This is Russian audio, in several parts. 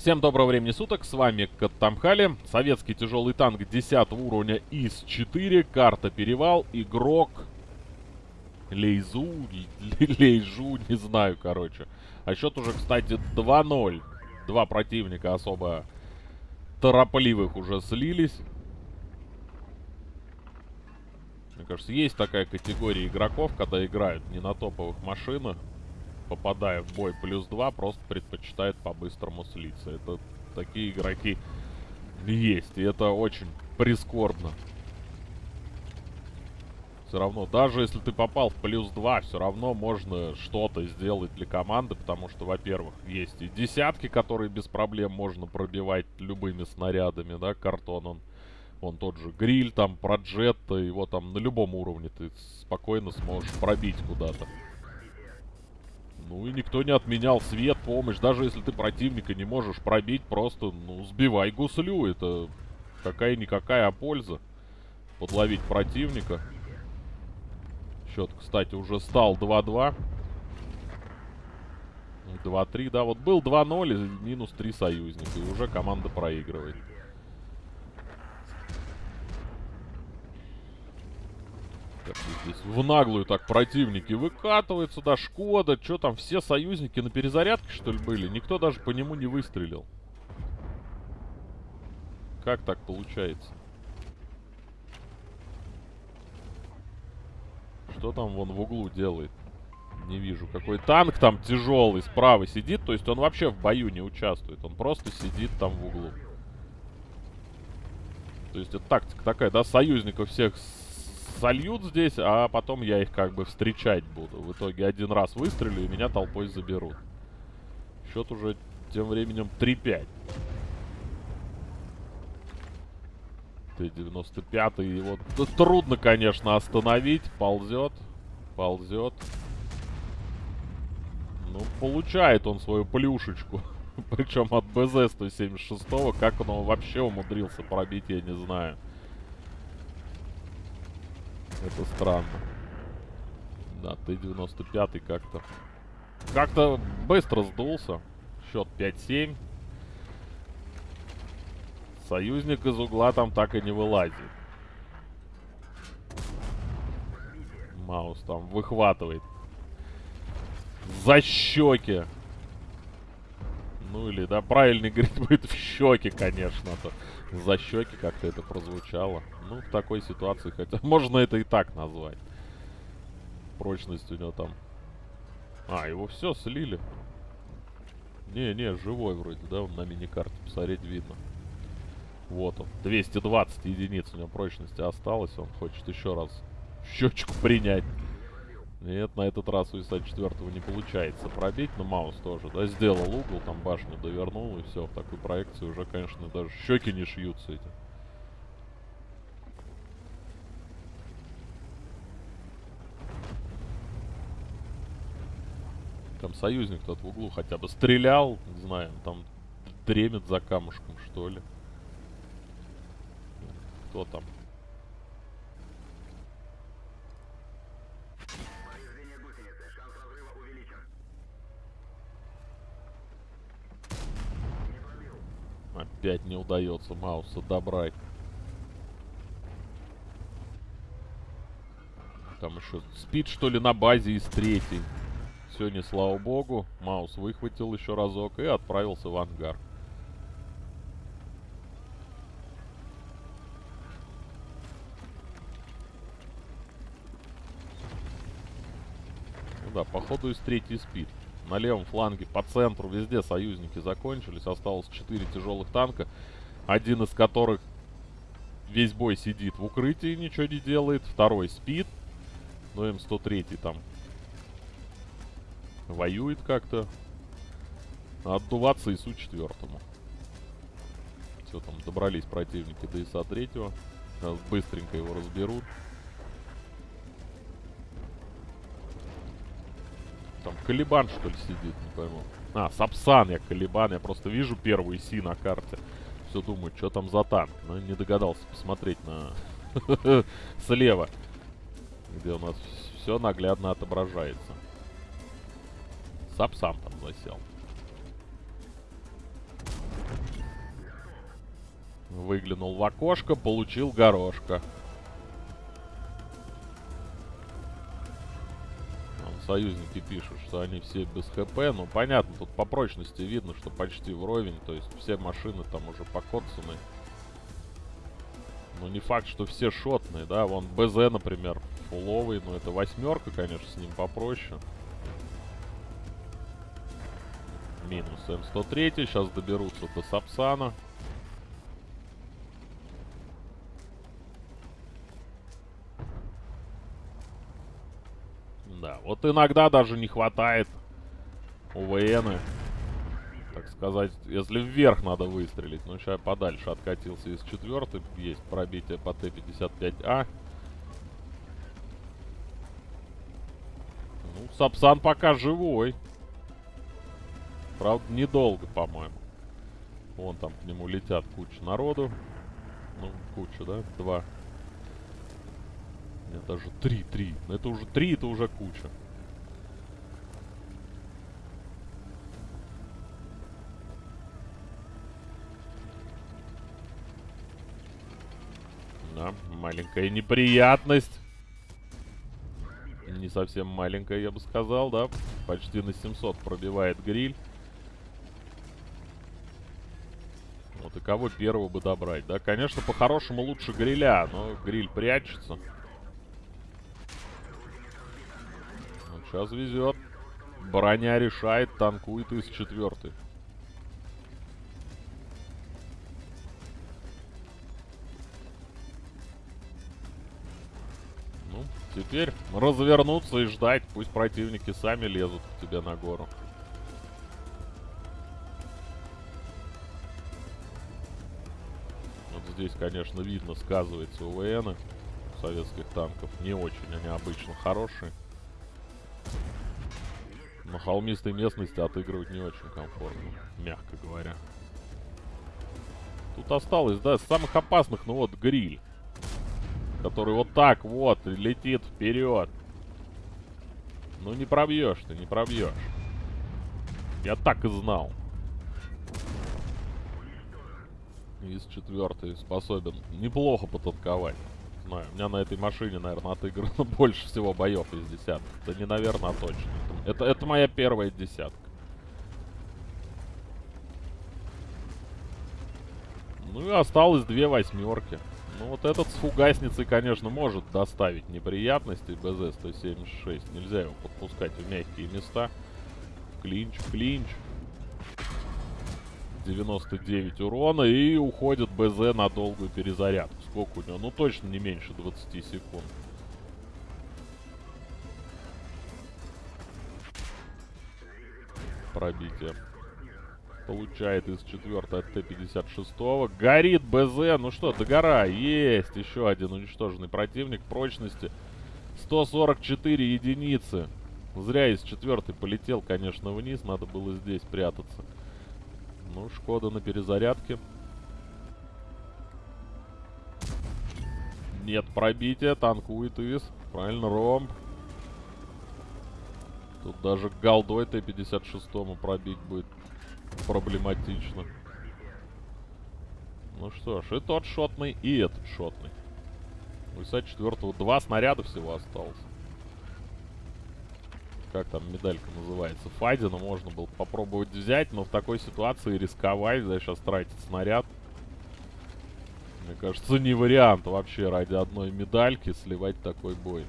Всем доброго времени суток, с вами Каттамхали, советский тяжелый танк 10 уровня ИС-4, карта Перевал, игрок Лейзу, Лейжу, не знаю, короче. А счет уже, кстати, 2-0. Два противника особо торопливых уже слились. Мне кажется, есть такая категория игроков, когда играют не на топовых машинах, попадая в бой плюс 2, просто предпочитает по-быстрому слиться. Это такие игроки есть, и это очень прискорбно. Все равно, даже если ты попал в плюс 2, все равно можно что-то сделать для команды, потому что, во-первых, есть и десятки, которые без проблем можно пробивать любыми снарядами, да, картон он. Он тот же гриль, там, проджетта, его там на любом уровне ты спокойно сможешь пробить куда-то. Ну и никто не отменял свет, помощь. Даже если ты противника не можешь пробить, просто, ну, сбивай гуслю. Это какая-никакая польза. Подловить противника. Счет, кстати, уже стал 2-2. 2-3, да. Вот был 2-0 и минус 3 союзника. И уже команда проигрывает. Здесь в наглую так противники выкатываются, да, Шкода. Что там, все союзники на перезарядке, что ли, были? Никто даже по нему не выстрелил. Как так получается? Что там вон в углу делает? Не вижу. Какой танк там тяжелый справа сидит. То есть он вообще в бою не участвует. Он просто сидит там в углу. То есть это тактика такая, да, союзников всех зальют здесь, а потом я их как бы встречать буду. В итоге один раз выстрелю, и меня толпой заберут. Счет уже тем временем 3-5. Т-95, его да, трудно, конечно, остановить. Ползет, ползет. Ну, получает он свою плюшечку. Причем от БЗ-176. Как он вообще умудрился пробить, я не знаю. Это странно. Да, Т-95 как-то... Как-то быстро сдулся. Счет 5-7. Союзник из угла там так и не вылазит. Маус там выхватывает. За щеки. Ну или, да, правильный говорить будет в щеки, конечно. -то. За щеки как-то это прозвучало. Ну, в такой ситуации хотя... Можно это и так назвать. Прочность у него там... А, его все слили. Не-не, живой вроде, да? Он на миникарте посмотреть видно. Вот он. 220 единиц у него прочности осталось. Он хочет еще раз щечку принять. Нет, на этот раз у ИСа-4 не получается пробить, но Маус тоже, да, сделал угол, там башню довернул, и все, в такой проекции уже, конечно, даже щеки не шьются эти. Там союзник тот в углу хотя бы стрелял, не знаю, там дремит за камушком, что ли. Кто там? Опять не удается Мауса добрать. Там еще спит, что ли, на базе из третьей. Сегодня, слава богу, Маус выхватил еще разок и отправился в ангар. Ну да, походу из третьей спит на левом фланге, по центру, везде союзники закончились. Осталось 4 тяжелых танка, один из которых весь бой сидит в укрытии, ничего не делает. Второй спит, но М103 там воюет как-то. Отдуваться ИСу-4. Все, там добрались противники до ИСа-3. Быстренько его разберут. Калибан, что ли, сидит, не пойму. А, Сапсан я Калибан. Я просто вижу первую Си на карте. Все думаю, что там за танк. Но не догадался посмотреть на... Слева. Где у нас все наглядно отображается. Сапсан там засел. Выглянул в окошко, получил горошка. Союзники пишут, что они все без ХП. Ну, понятно, тут по прочности видно, что почти вровень. То есть все машины там уже покоцаны. Но не факт, что все шотные, да. Вон БЗ, например, фуловый. Ну, это восьмерка, конечно, с ним попроще. Минус М103. Сейчас доберутся до Сапсана. Да, вот иногда даже не хватает УВНы. Так сказать, если вверх надо выстрелить. Ну, сейчас подальше откатился из четвертой. Есть пробитие по Т-55А. Ну, Сапсан пока живой. Правда, недолго, по-моему. Вон там к нему летят куча народу. Ну, куча, да? Два. Нет, даже три, три. Но это уже три, это уже куча. Да, маленькая неприятность. Не совсем маленькая, я бы сказал, да. Почти на 700 пробивает гриль. Вот и кого первого бы добрать, да? Конечно, по-хорошему лучше гриля, но гриль прячется. Сейчас везет. Броня решает, танкует из четвертой. Ну, теперь развернуться и ждать. Пусть противники сами лезут к тебе на гору. Вот здесь, конечно, видно, сказывается УВН советских танков. Не очень они обычно хорошие. На холмистой местности отыгрывать не очень комфортно, мягко говоря. Тут осталось, да, самых опасных, ну вот, гриль. Который вот так вот летит вперед. Ну не пробьешь ты, не пробьешь. Я так и знал. Из четвертой способен неплохо потанковать знаю. У меня на этой машине, наверное, отыграно больше всего боев из десяток. Да не, наверное, а точно. Это, это моя первая десятка. Ну и осталось две восьмерки. Ну вот этот с фугасницей, конечно, может доставить неприятности БЗ-176. Нельзя его подпускать в мягкие места. Клинч, клинч. 99 урона и уходит БЗ на долгую перезарядку. Сколько у него? Ну точно не меньше 20 секунд. Пробитие. Получает из 4 от Т-56. Горит БЗ. Ну что, догора. Есть еще один уничтоженный противник. Прочности 144 единицы. Зря из четвертой полетел, конечно, вниз. Надо было здесь прятаться. Ну, Шкода на перезарядке. Нет пробития, танкует ИС. Правильно, ромб. Тут даже голдой Т-56 пробить будет проблематично. Ну что ж, и тот шотный, и этот шотный. У ИСа-4 два снаряда всего осталось как там медалька называется, Фадина можно было попробовать взять, но в такой ситуации рисковать, да, сейчас тратить снаряд. Кажется, не вариант вообще ради одной медальки сливать такой бой.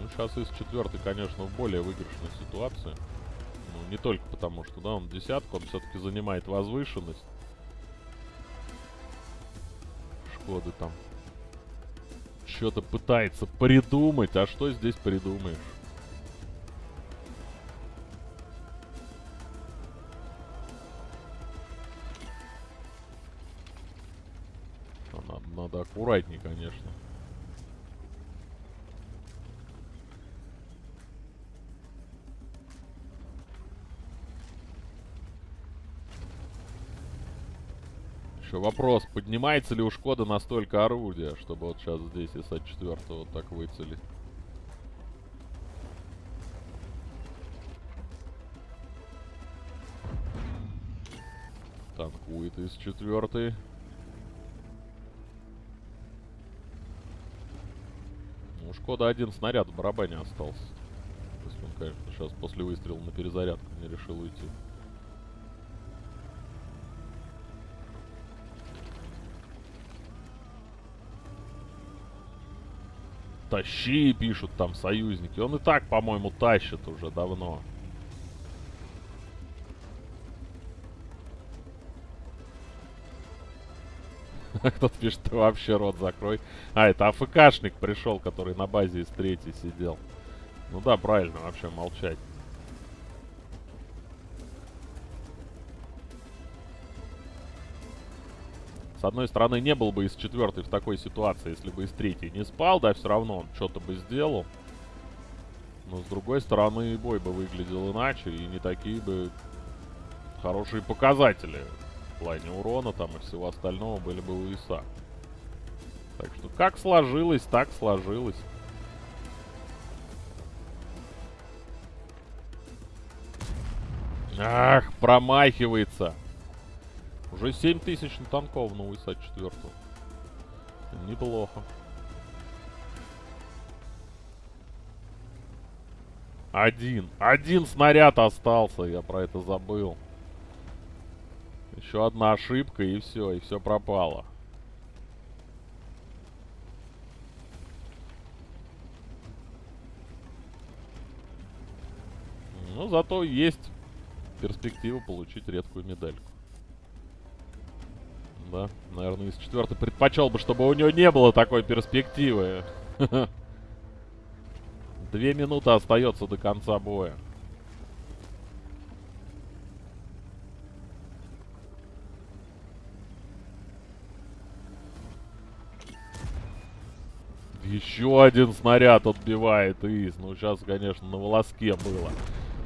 Ну, сейчас из четвертой, конечно, в более выигрышной ситуации. Ну, не только потому, что, да, он десятку, он все-таки занимает возвышенность. Шкоды там что-то пытается придумать. А что здесь придумаешь? аккуратней, конечно. Еще вопрос, поднимается ли у Шкода настолько орудие, чтобы вот сейчас здесь из от 4 вот так выцелить? Танкует из четвертой. Ну, Шкода один снаряд в барабане остался. Если он, конечно, сейчас после выстрела на перезарядку не решил уйти. Тащи, пишут там союзники. Он и так, по-моему, тащит уже давно. Кто-то пишет, ты вообще рот закрой. А, это АФКшник пришел, который на базе из третьей сидел. Ну да, правильно, вообще молчать. С одной стороны, не был бы из четвертой в такой ситуации, если бы из третьей не спал, да, все равно он что-то бы сделал. Но с другой стороны, бой бы выглядел иначе, и не такие бы хорошие показатели плане урона там и всего остального были бы у ИСа. Так что как сложилось, так сложилось. Ах, промахивается. Уже 7 тысяч на танков на УСА 4. Неплохо. Один. Один снаряд остался. Я про это забыл. Еще одна ошибка и все. И все пропало. Ну, зато есть перспектива получить редкую медальку. Да, наверное, из четвертой предпочел бы, чтобы у него не было такой перспективы. Две минуты остается до конца боя. Еще один снаряд отбивает ИС. Ну, сейчас, конечно, на волоске было.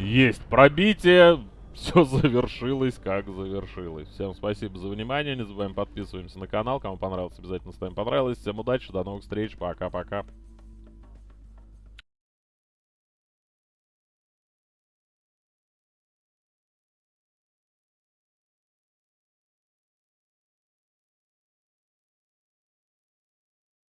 Есть пробитие. Все завершилось, как завершилось. Всем спасибо за внимание. Не забываем подписываемся на канал. Кому понравилось, обязательно ставим понравилось. Всем удачи, до новых встреч. Пока-пока.